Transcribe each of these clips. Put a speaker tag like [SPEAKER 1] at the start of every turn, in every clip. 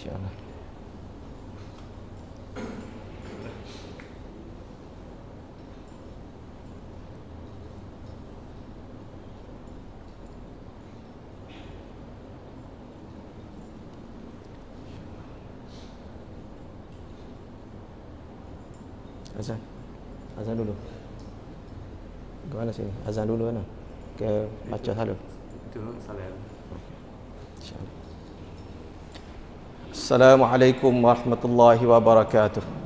[SPEAKER 1] InsyaAllah. Azan. Azan dulu. Ke mana sini? Azan dulu mana? Ke baca selalu.
[SPEAKER 2] Itu salam.
[SPEAKER 1] InsyaAllah. Assalamualaikum warahmatullahi wabarakatuh.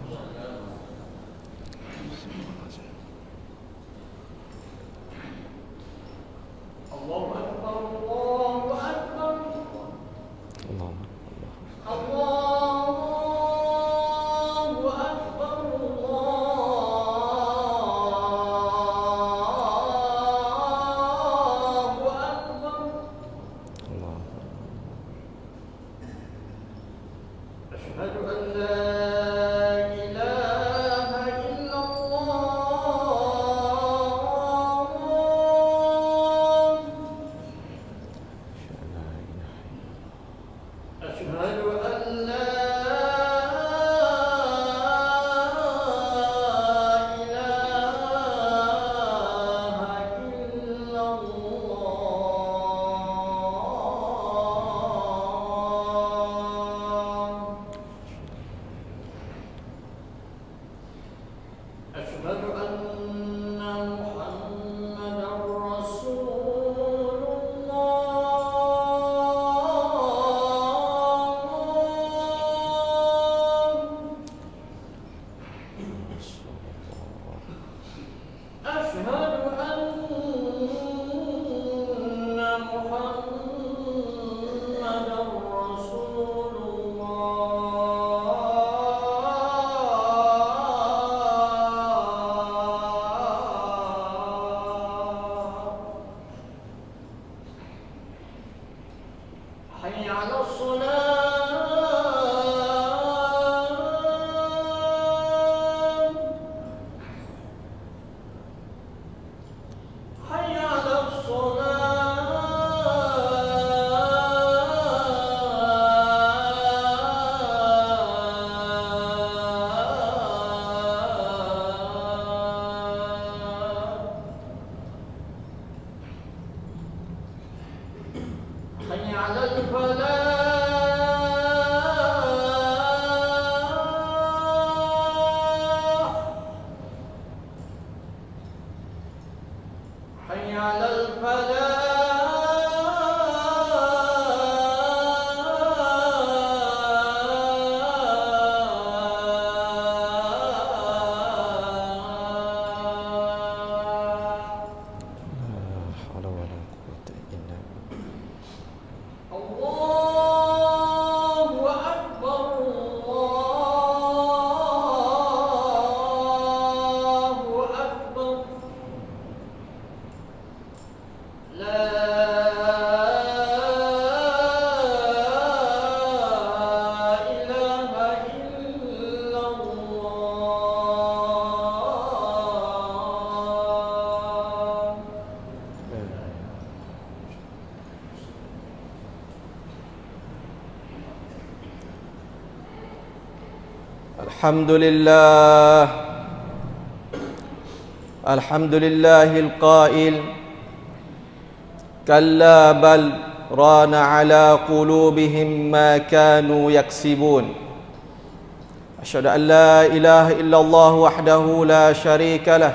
[SPEAKER 1] الحمد لله الحمد لله القائل كلا بل ران على قلوبهم ما كانوا يكسبون أشهد أن لا إله إلا الله وحده لا شريك له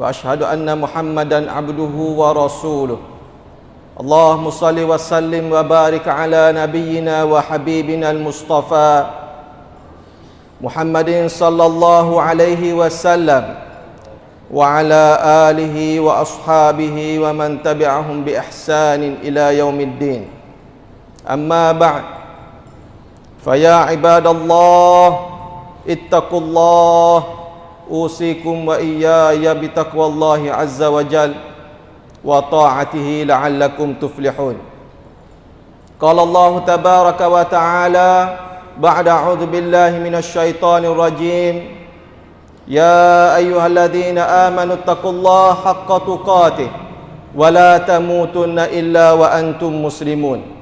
[SPEAKER 1] وأشهد أن محمدا عبده ورسوله اللهم صل وسلم وبارك على نبينا وحبيبنا المصطفى محمد صلى الله عليه وسلم وعلى آله وأصحابه ومن تبعهم بإحسان إلى يوم الدين أما بعد فيا عباد الله اتقوا الله أوصيكم وإياي بتقوى الله عز وجل وطاعته لعلكم تفلحون قال الله تبارك وتعالى بعد أعوذ بالله من الشيطان الرجيم يا أيها الذين آمنوا اتقوا الله حق تقاته ولا تموتن إلا وأنتم مسلمون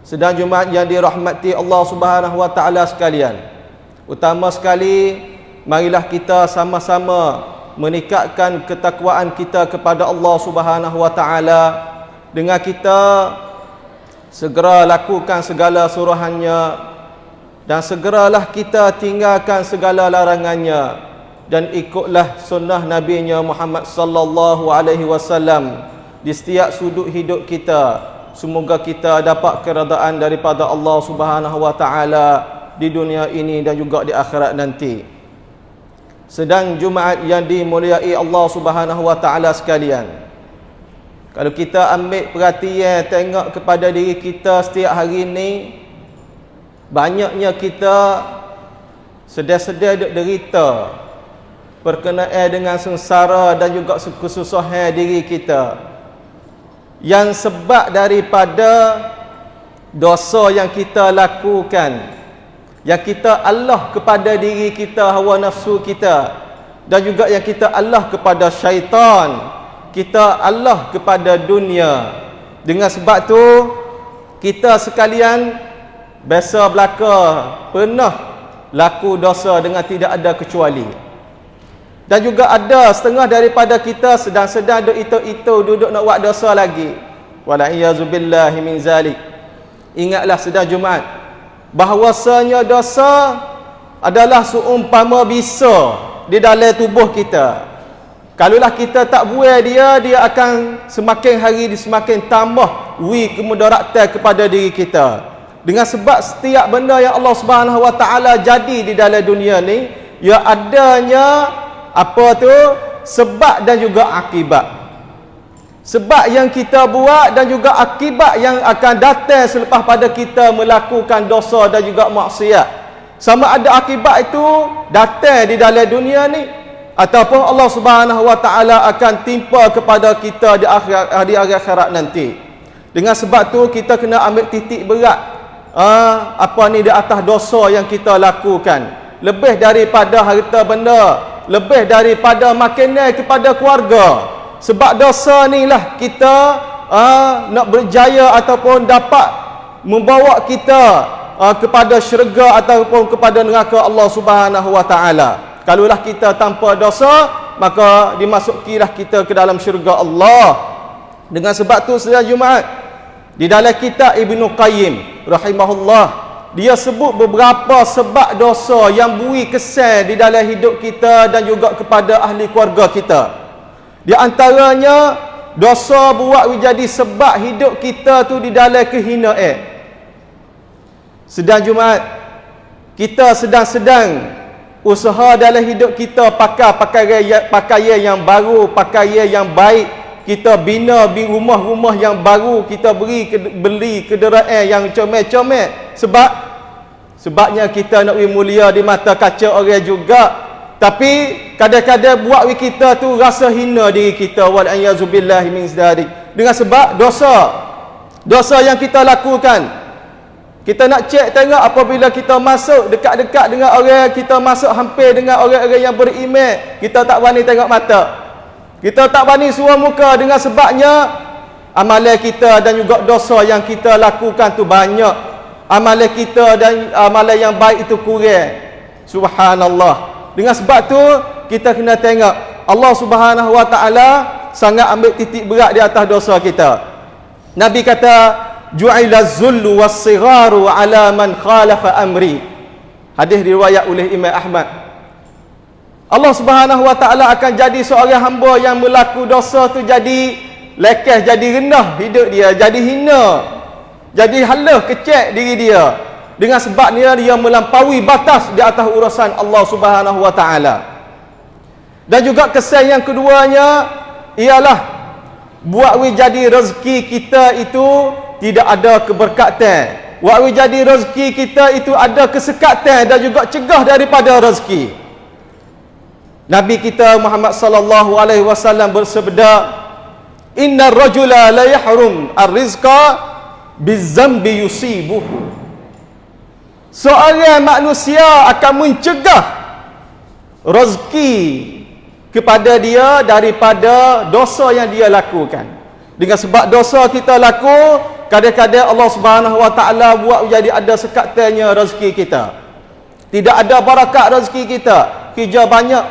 [SPEAKER 3] Sedang Jumaat yang dirahmati Allah Subhanahu wa taala sekalian. Utama sekali marilah kita sama-sama meningkatkan ketakwaan kita kepada Allah Subhanahu wa taala dengan kita segera lakukan segala suruhannya dan segeralah kita tinggalkan segala larangannya dan ikutlah sunnah Nabi Muhammad sallallahu alaihi wasallam di setiap sudut hidup kita Semoga kita dapat keredaan daripada Allah Subhanahu wa taala di dunia ini dan juga di akhirat nanti. Sedang Jumaat yang dimuliai Allah Subhanahu wa taala sekalian. Kalau kita ambil perhatian tengok kepada diri kita setiap hari ini banyaknya kita sedar-sedar duk derita berkenaan dengan sengsara dan juga kesusahan diri kita. Yang sebab daripada dosa yang kita lakukan yang kita Allah kepada diri kita hawa nafsu kita dan juga yang kita Allah kepada syaitan kita Allah kepada dunia dengan sebab tu kita sekalian biasa belaka pernah laku dosa dengan tidak ada kecuali dan juga ada setengah daripada kita sedang-sedang duk itu-itu duduk nak buat dosa lagi. Wala iyazubillahi min zalik. Ingatlah sedang Jumaat bahawasanya dosa adalah seumpama bisa di dalam tubuh kita. Kalaulah kita tak buai dia, dia akan semakin hari semakin tambah wi kemudaratan kepada diri kita. Dengan sebab setiap benda yang Allah Subhanahu Wa Taala jadi di dalam dunia ni, ya adanya apa tu? Sebab dan juga akibat. Sebab yang kita buat dan juga akibat yang akan datang selepas pada kita melakukan dosa dan juga maksiat. Sama ada akibat itu datang di dalam dunia ni ataupun Allah Subhanahu wa taala akan timpa kepada kita di akhir di akhirat nanti. Dengan sebab tu kita kena ambil titik berat ah, apa ni di atas dosa yang kita lakukan. Lebih daripada harta benda lebih daripada makanan kepada keluarga. Sebab dosa ni lah kita uh, nak berjaya ataupun dapat membawa kita uh, kepada syurga ataupun kepada neraka Allah Subhanahu wa taala kalaulah kita tanpa dosa maka dimasukilah kita ke dalam syurga Allah dengan sebab tu setiap Jumaat di dalam kitab Ibnu Qayyim rahimahullah dia sebut beberapa sebab dosa yang bui kesan di dalam hidup kita dan juga kepada ahli keluarga kita. Di antaranya dosa buat menjadi sebab hidup kita tu di dalam kehinaan. Sedang Jumaat kita sedang-sedang usaha dalam hidup kita pakai pakaian pakaian yang baru, pakaian yang baik, kita bina rumah-rumah yang baru, kita beri beli kenderaan yang comel-comel sebab Sebabnya kita nak wi mulia di mata kaca orang juga. Tapi kadang-kadang buat wi kita tu rasa hina diri kita wal ayazubillahi min. Dengan sebab dosa. Dosa yang kita lakukan. Kita nak cek tengok apabila kita masuk dekat-dekat dengan orang kita masuk hampir dengan orang-orang yang beriman, kita tak berani tengok mata. Kita tak berani suara muka dengan sebabnya amalan kita dan juga dosa yang kita lakukan tu banyak. Amalan kita dan amalan yang baik itu kurang. Subhanallah. Dengan sebab tu kita kena tengok. Allah Subhanahu wa taala sangat ambil titik berat di atas dosa kita. Nabi kata ju'ila zullu was-sigharu ala man khalafa amri. Hadis diriwayat oleh Imam Ahmad. Allah Subhanahu wa taala akan jadi seorang hamba yang melaku dosa tu jadi lekeh jadi rendah hidup dia jadi hina jadi halah kecek diri dia. Dengan sebab dia dia melampaui batas di atas urusan Allah Subhanahu wa taala. Dan juga kesan yang keduanya ialah buat we jadi rezeki kita itu tidak ada keberkatan. We jadi rezeki kita itu ada kesekatan dan juga cegah daripada rezeki. Nabi kita Muhammad sallallahu alaihi wasallam bersabda, "Innar rajula la yahrum ar-rizqa bizambi yusibuhu seorang manusia akan mencegah rezeki kepada dia daripada dosa yang dia lakukan dengan sebab dosa kita laku kadang-kadang Allah Subhanahu Wa Taala buat jadi ada sekatnya rezeki kita. Tidak ada barakat rezeki kita. Kerja banyak,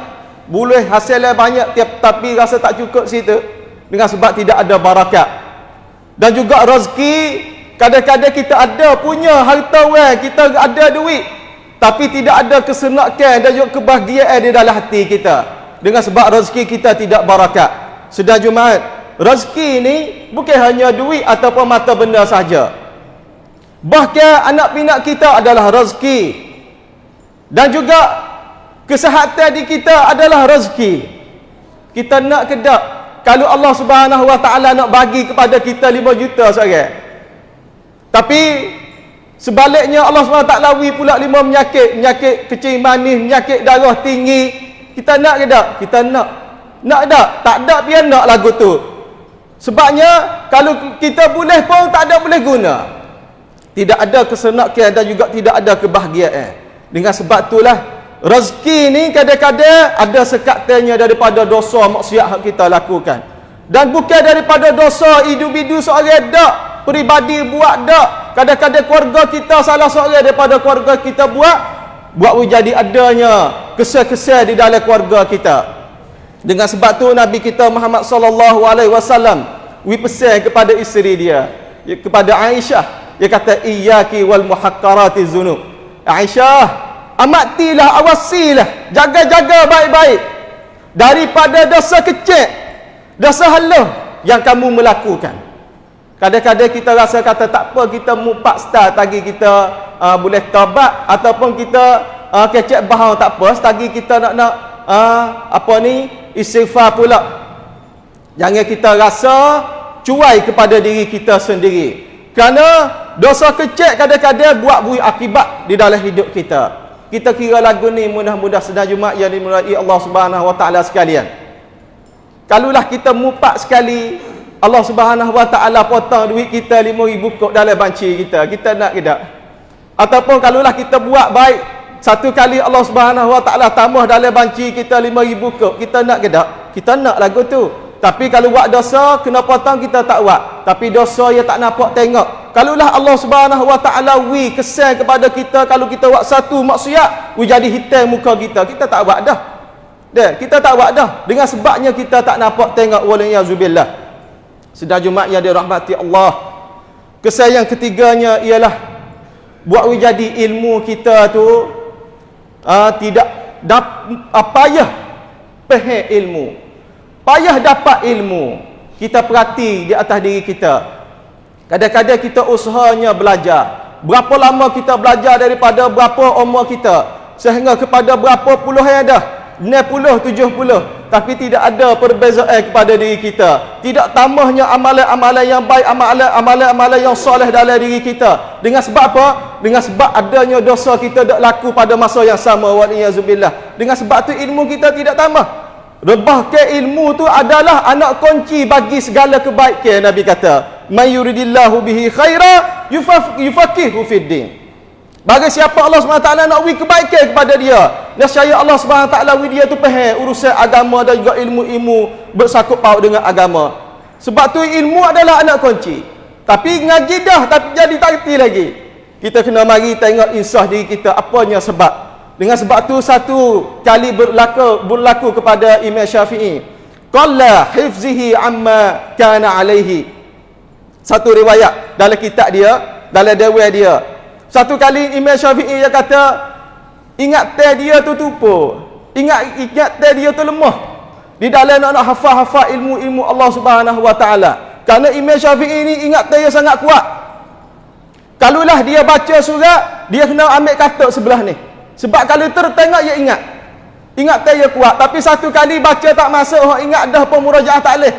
[SPEAKER 3] boleh hasilnya banyak tapi rasa tak cukup situ dengan sebab tidak ada barakat. Dan juga rezeki kadang-kadang kita ada punya harta wang, kita ada duit tapi tidak ada kesenakan dan juga kebahagiaan di dalam hati kita dengan sebab rezeki kita tidak barakat. Sedang Jumaat, rezeki ini bukan hanya duit ataupun mata benda saja. Bahkan anak pinak kita adalah rezeki. Dan juga kesihatan di kita adalah rezeki. Kita nak ke tak? Kalau Allah Subhanahu Wa Taala nak bagi kepada kita 5 juta sekarang. Tapi sebaliknya Allah Subhanahu Wa Taala wi pula lima penyakit, penyakit kecil manis, penyakit darah tinggi. Kita nak ke tak? Kita nak. Nak tak? Tak ada biar nak lagu tu. Sebabnya kalau kita boleh pun tak ada boleh guna. Tidak ada kesenakan dan juga tidak ada kebahagiaan. Dengan sebab itulah rezeki ni kadang-kadang ada sekatnya daripada dosa maksiat yang kita lakukan. Dan bukan daripada dosa individu seorang dak, peribadi buat dak. Kadang-kadang keluarga kita salah seorang daripada keluarga kita buat buat jadi adanya kesal-kesal di dalam keluarga kita. Dengan sebab tu Nabi kita Muhammad sallallahu alaihi wasallam wi pesan kepada isteri dia, ya, kepada Aisyah. Dia kata iyyaki wal muhaqqarati zunub. Aisyah, amatilah awasilah, jaga-jaga baik-baik daripada dosa kecil, dosa haluh yang kamu melakukan. Kadang-kadang kita rasa kata tak apa kita mupak start tagi kita uh, boleh tabat ataupun kita uh, kecek bahau tak apa setagi kita nak nak uh, apa ni istighfar pula. Jangan kita rasa cuai kepada diri kita sendiri. Kerana dosa kecil kadang-kadang buat bui akibat di dalam hidup kita. Kita kira lagu ni mudah-mudah sedang Jumaat yang dimulai Allah Subhanahu Wa Taala sekalian. Kalulah kita mupak sekali Allah Subhanahu Wa Taala potong duit kita 5000 kok dalam banci kita. Kita nak ke tak? Ataupun kalulah kita buat baik satu kali Allah Subhanahu Wa Taala tambah dalam banci kita 5000 kok. Kita nak ke tak? Kita nak lagu tu. Tapi kalau buat dosa, kena potong kita tak buat. Tapi dosa yang tak nampak tengok. Kalulah Allah Subhanahu Wa Taala wi kesan kepada kita kalau kita buat satu maksiat, wi jadi hitam muka kita. Kita tak buat dah. Dah, kita tak buat dah. Dengan sebabnya kita tak nampak tengok waliyazubillah. Sedang Jumaat yang dirahmati Allah. Kesan yang ketiganya ialah buat wi jadi ilmu kita tu uh, tidak dap, apa ya pahal ilmu Payah dapat ilmu. Kita perhati di atas diri kita. Kadang-kadang kita usahanya belajar. Berapa lama kita belajar daripada berapa umur kita. Sehingga kepada berapa puluh yang dah. 60, 70. Tapi tidak ada perbezaan kepada diri kita. Tidak tambahnya amalan-amalan yang baik. Amalan-amalan yang soleh dalam diri kita. Dengan sebab apa? Dengan sebab adanya dosa kita tak laku pada masa yang sama. Dengan sebab tu ilmu kita tidak tambah. Rebah ke ilmu tu adalah anak kunci bagi segala kebaikan Nabi kata. May yuridillahu bihi khaira yufaqihu fid din. Bagi siapa Allah SWT nak wi kebaikan kepada dia, nescaya Allah SWT wi dia tu faham urusan agama dan juga ilmu-ilmu bersangkut paut dengan agama. Sebab tu ilmu adalah anak kunci. Tapi ngaji dah tapi jadi tak lagi. Kita kena mari tengok insah diri kita apanya sebab dengan sebab tu satu kali berlaku berlaku kepada Imam Syafi'i. Qalla hifzihi amma kana alaihi. Satu riwayat dalam kitab dia, dalam dewan dia. Satu kali Imam Syafi'i dia kata ingat teh dia tu tupu. Ingat ingat teh dia tu lemah. Di dalam nak, nak hafal-hafal ilmu-ilmu Allah Subhanahu wa taala. Kerana Imam Syafi'i ni ingat teh dia sangat kuat. Kalulah dia baca surat, dia kena ambil katuk sebelah ni. Sebab kalau tertengok ia ingat. Ingat tak ia kuat. Tapi satu kali baca tak masuk, oh, ingat dah pemurajaah tak boleh.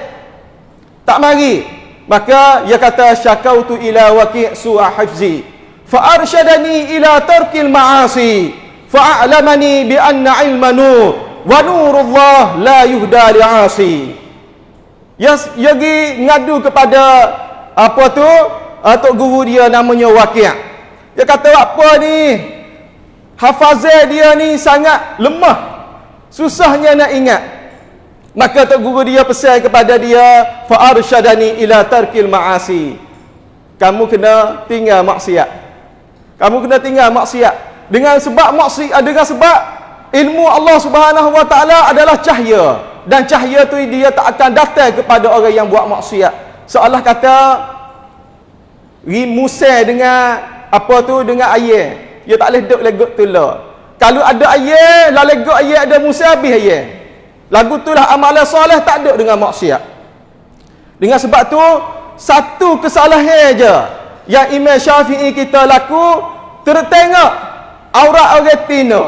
[SPEAKER 3] Tak mari. Maka ia kata syakautu ila waqi' su'a hifzi. Fa arsyadani ila tarkil ma'asi. Fa a'lamani bi anna ilma nur wa nurullah la yuhda li'asi. Ya yagi ngadu kepada apa tu? Atuk guru dia namanya Waqi'. Dia kata apa ni? Hafazah dia ni sangat lemah susahnya nak ingat maka tok guru dia pesan kepada dia fa arsyadani ila tarkil ma'asi kamu kena tinggal maksiat. Kamu kena tinggal maksiat. Dengan sebab maksiat dengan sebab ilmu Allah Subhanahu wa taala adalah cahaya dan cahaya tu dia tak akan datang kepada orang yang buat maksiat. Seolah kata rimusai dengan apa tu dengan air. Dia tak boleh duduk legot tu lah. Kalau ada air, lah legot air ada musai habis air. Lagu tu lah amalan soleh tak duduk dengan maksiat. Dengan sebab tu satu kesalahan je yang Imam Syafi'i kita laku tertengok aurat orang tina.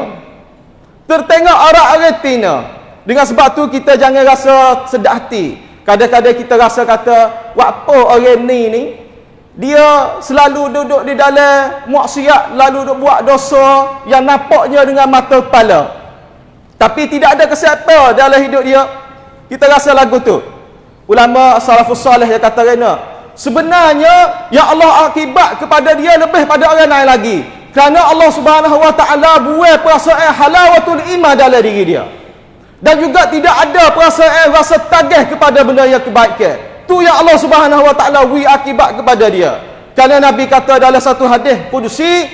[SPEAKER 3] Tertengok aurat orang tina. Dengan sebab tu kita jangan rasa sedap hati. Kadang-kadang kita rasa kata, "Apa orang ni ni dia selalu duduk di dalam maksiat, lalu duduk buat dosa yang nampaknya dengan mata kepala." Tapi tidak ada kesihatan dalam hidup dia. Kita rasa lagu tu. Ulama salafus salih yang kata kena. Sebenarnya yang Allah akibat kepada dia lebih pada orang lain lagi. Kerana Allah Subhanahu Wa Taala buat perasaan halawatul iman dalam diri dia. Dan juga tidak ada perasaan rasa tagih kepada benda yang kebaikan. Tu yang Allah Subhanahu Wa Taala wi akibat kepada dia. Kerana Nabi kata dalam satu hadis kudusi,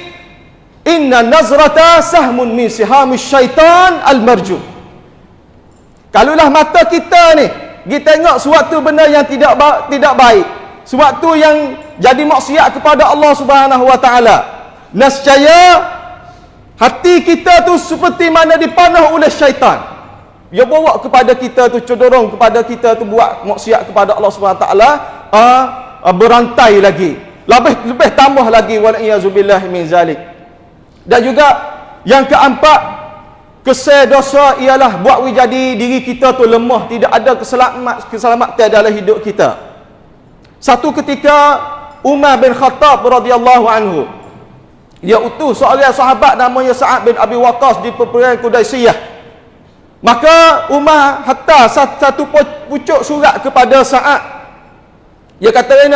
[SPEAKER 3] Inna nazrata sahmun min sihamis syaitan al-marjum. Kalulah mata kita ni, kita tengok suatu benda yang tidak ba tidak baik, suatu yang jadi maksiat kepada Allah Subhanahu wa taala. Nescaya hati kita tu seperti mana dipanah oleh syaitan. Dia bawa kepada kita tu cenderung kepada kita tu buat maksiat kepada Allah taala, uh, uh, berantai lagi. Lebih lebih tambah lagi min zalik. Dan juga yang keempat Kesal dosa ialah buat jadi diri kita tu lemah, tidak ada keselamat keselamatan dalam hidup kita. Satu ketika Umar bin Khattab radhiyallahu anhu dia utus seorang sahabat namanya Sa'ad bin Abi Waqqas di peperangan Quraisyyah. Maka Umar hantar satu pucuk surat kepada Sa'ad. Dia kata,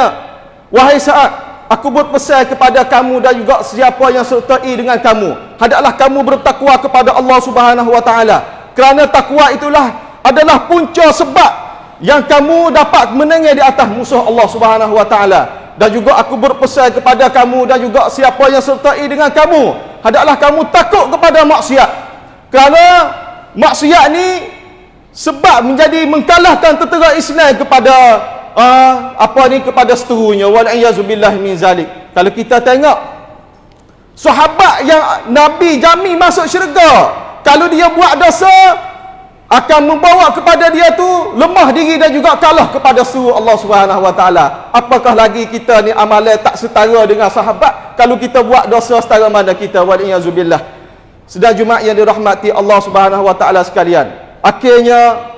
[SPEAKER 3] "Wahai Sa'ad, Aku berpesan kepada kamu dan juga siapa yang sertai dengan kamu. Hendaklah kamu bertakwa kepada Allah Subhanahu wa taala. Kerana takwa itulah adalah punca sebab yang kamu dapat menengah di atas musuh Allah Subhanahu wa taala. Dan juga aku berpesan kepada kamu dan juga siapa yang sertai dengan kamu, hendaklah kamu takut kepada maksiat. Kerana maksiat ni sebab menjadi mengkalahkan tentera Islam kepada uh, apa ni kepada seterunya wal iazubillah min zalik. Kalau kita tengok sahabat yang nabi jami masuk syurga kalau dia buat dosa akan membawa kepada dia tu lemah diri dan juga kalah kepada suruh Allah Subhanahu wa taala. Apakah lagi kita ni amalan tak setara dengan sahabat? Kalau kita buat dosa setara mana kita? Wal iazubillah sedang jumaat yang dirahmati Allah Subhanahu wa taala sekalian. Akhirnya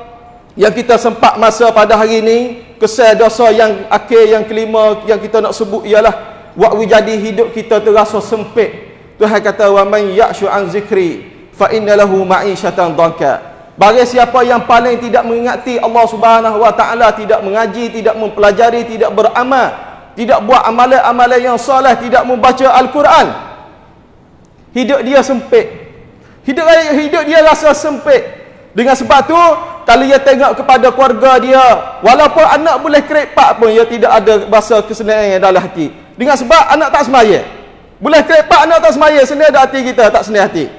[SPEAKER 3] yang kita sempat masa pada hari ini kesal dosa yang akhir yang kelima yang kita nak sebut ialah buat jadi hidup kita terasa sempit. Tuhan kata wa man ya'shu an zikri fa inna lahu ma'isyatan dhanka. Bagi siapa yang paling tidak mengingati Allah Subhanahu wa taala tidak mengaji tidak mempelajari tidak beramal tidak buat amalan-amalan yang soleh tidak membaca al-Quran hidup dia sempit hidup hidup dia rasa sempit. Dengan sebab tu kalau dia tengok kepada keluarga dia. Walaupun anak boleh kerepak pun dia tidak ada rasa kesenangan dalam hati. Dengan sebab anak tak semaya. Boleh kerepak anak tak semaya senang hati kita tak senang hati.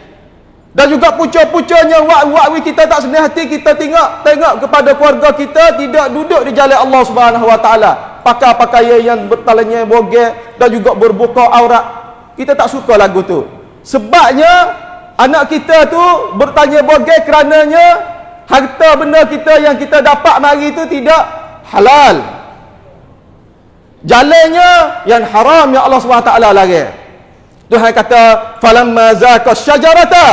[SPEAKER 3] Dan juga pucuk-pucuknya wak-wak kita tak senang hati kita tengok tengok kepada keluarga kita tidak duduk di jalan Allah Taala. Pakai pakaian yang bertalanya bogel dan juga berbuka aurat. Kita tak suka lagu tu. Sebabnya anak kita tu bertanya bogel kerananya harta benda kita yang kita dapat mari itu tidak halal. Jalannya yang haram yang Allah SWT lari. Tuhan kata falamma zaqa syajarata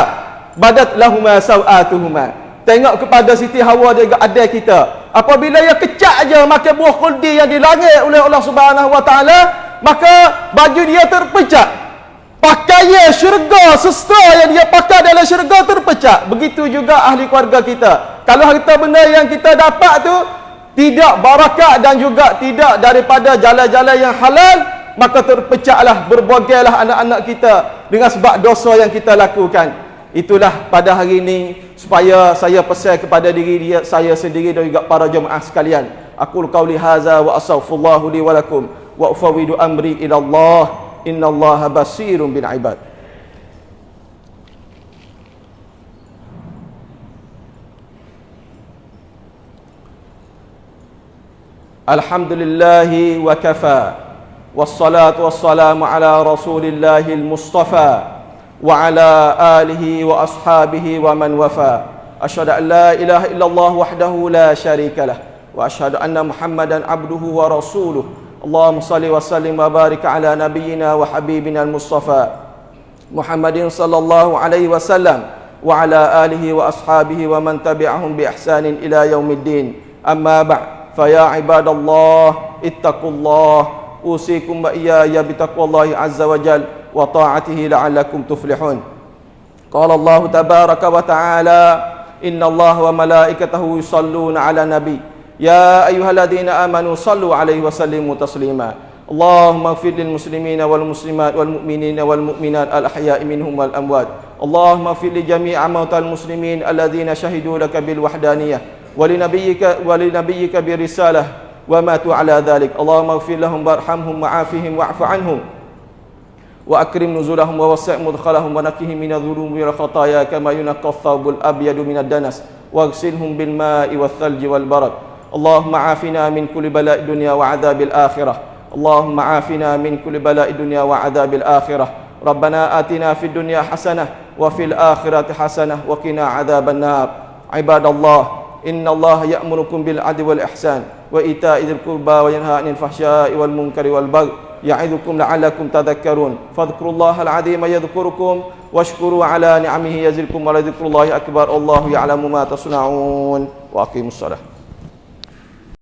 [SPEAKER 3] badat lahuma sawatuhuma tengok kepada Siti Hawa juga ada kita. Apabila ia kecak aja makan buah khuldi yang dilangit oleh Allah Subhanahu wa taala maka baju dia terpecah pakaian syurga sestra yang dia pakai dalam syurga terpecah begitu juga ahli keluarga kita. Kalau harta benda yang kita dapat tu tidak barakat dan juga tidak daripada jalan-jalan yang halal maka terpecahlah berbogailah anak-anak kita dengan sebab dosa yang kita lakukan. Itulah pada hari ini supaya saya pesan kepada diri dia, saya sendiri dan juga para jemaah sekalian. Aku qauli haza wa astaghfirullah li wa lakum wa ufawwidu amri ila Allah Inna Allah basirun bil ibad. Alhamdulillahi wa kafa. Wassalatu wassalamu ala rasulillahi al-mustafa Wa ala alihi wa ashabihi wa man wafa. Ashadu an la ilaha illallah wahdahu la sharika lah. Wa ashadu anna muhammadan abduhu wa rasuluh. اللهم صل وسلم وبارك على نبينا وحبيبنا المصطفى محمد صلى الله عليه وسلم وعلى آله وأصحابه ومن تبعهم بإحسان إلى يوم الدين أما بعد فيا عباد الله اتقوا الله أوصيكم وإياي بتقوى الله عز وجل وطاعته لعلكم تفلحون قال الله تبارك وتعالى إن الله وملائكته يصلون على النبي يا أيها الذين آمنوا صلوا عليه وسلموا تسليما اللهم اغفر للمسلمين والمسلمات والمؤمنين والمؤمنات الأحياء منهم والأموات اللهم اغفر لجميع موتى المسلمين الذين شهدوا لك بالوحدانية ولنبيك ولنبيك برسالة وماتوا على ذلك اللهم اغفر لهم وارحمهم وعافهم واعف عنهم وأكرم نزلهم ووسع مدخلهم ونقهم من الذنوب والخطايا كما ينقى الثوب الأبيض من الدنس واغسلهم بالماء والثلج والبرد اللهم عافنا من كل بلاء الدنيا وعذاب الآخرة. اللهم عافنا من كل بلاء الدنيا وعذاب الآخرة. ربنا آتنا في الدنيا حسنة وفي الآخرة حسنة وقنا عذاب النار. عباد الله إن الله يأمركم بالعدل والإحسان وإيتاء ذي القربى وينهى عن الفحشاء والمنكر والبغي يعظكم لعلكم تذكرون. فاذكروا الله العظيم يذكركم واشكروا على نعمه يزدكم ولذكر الله أكبر. الله يعلم ما تصنعون. وأقيموا الصلاة.